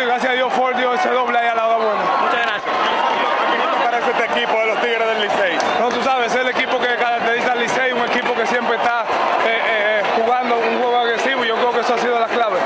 gracias a Dios Ford dio ese doble ahí a la hora buena. Muchas gracias. ¿Qué parece este equipo de los Tigres del Licey? No, tú sabes, es el equipo que caracteriza al Licey, un equipo que siempre está eh, eh, jugando un juego agresivo. Yo creo que eso ha sido la clave.